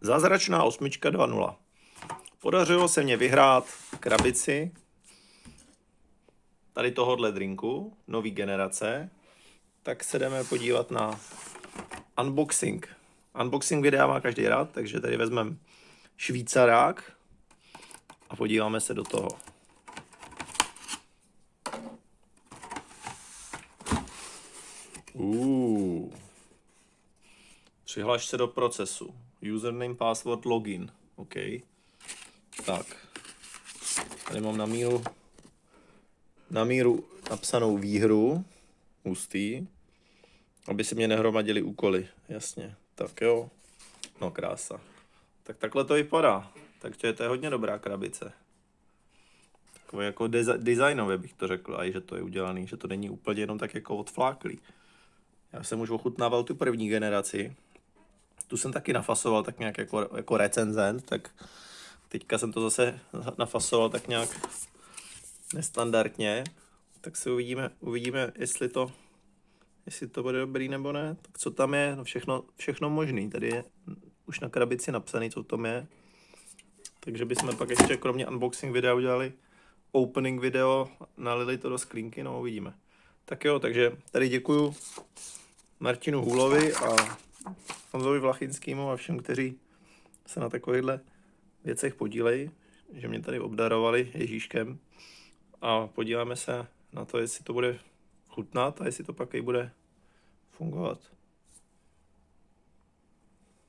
Zázračná osmička 2.0. Podařilo se mě vyhrát krabici tady tohohle drinku, nový generace. Tak se jdeme podívat na unboxing. Unboxing videa má každý rád, takže tady vezmeme švýcarák a podíváme se do toho. Uh. Přihlaš se do procesu. Username, password, login. OK. Tak. Tady mám na míru na míru napsanou výhru. Hustý. Aby se mě nehromadili úkoly. Jasně. Tak jo. No krása. Tak takhle to vypadá. Takže to je hodně dobrá krabice. Takové jako desi- designově bych to řekl, a i že to je udělaný, že to není úplně jenom tak jako odfláklý. Já jsem už ochutnával tu první generaci. Tu jsem taky nafasoval tak nějak jako, jako recenzent, tak teďka jsem to zase nafasoval tak nějak nestandardně. Tak si uvidíme, uvidíme, jestli to, jestli to bude dobrý nebo ne. Tak co tam je? No všechno, všechno možný. Tady je už na krabici napsaný, co tam je. Takže bychom pak ještě kromě unboxing videa udělali opening video, nalili to do sklínky, no uvidíme. Tak jo, takže tady děkuju Martinu Hůlovi a Honzovi Vlachinskýmu a všem, kteří se na takovýchhle věcech podílejí, že mě tady obdarovali Ježíškem a podíváme se na to, jestli to bude chutnat a jestli to pak i bude fungovat.